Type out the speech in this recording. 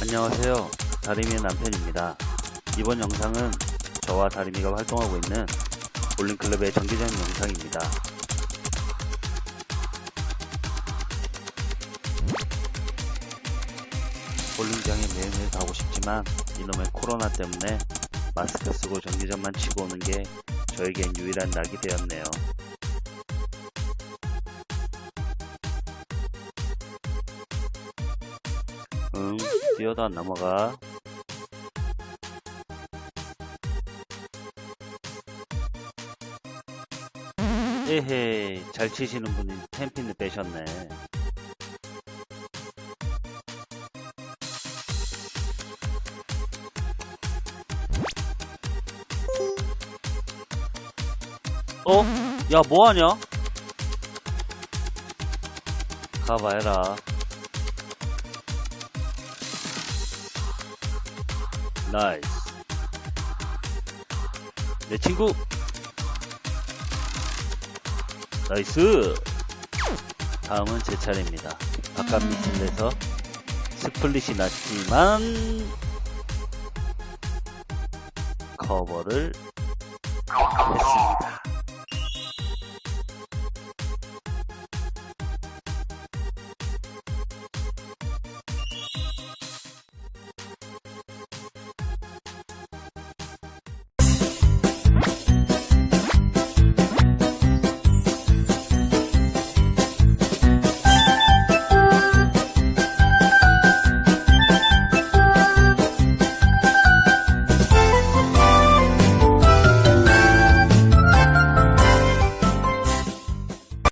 안녕하세요. 다리미의 남편입니다. 이번 영상은 저와 다리미가 활동하고 있는 볼링클럽의 정기적인 영상입니다. 볼링장에 매일매일 가고 싶지만 이놈의 코로나 때문에 마스크 쓰고 정기전만 치고 오는 게 저에겐 유일한 낙이 되었네요. 응, 뛰어도 안 넘어가. 에헤이, 잘 치시는 분이 템핀을 빼셨네. 어? 야, 뭐하냐? 가봐해라. nice. 내 친구. nice. 다음은 제 차례입니다. 바깥 미실에서 스플릿이 났지만 커버를 했습니다.